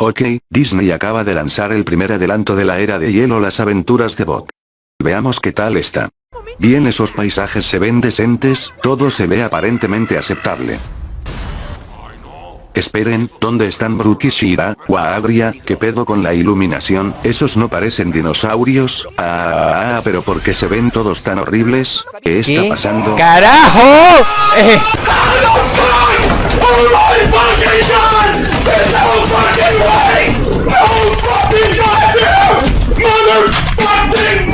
Ok, Disney acaba de lanzar el primer adelanto de la era de hielo las aventuras de Bob. Veamos qué tal está. Bien esos paisajes se ven decentes, todo se ve aparentemente aceptable. Esperen, ¿dónde están Brook y Shira? o Agria? ¿Qué pedo con la iluminación? ¿Esos no parecen dinosaurios? Ah, ah, pero ¿por qué se ven todos tan horribles? ¿Qué está ¿Qué? pasando? ¡Carajo! Eh, fucking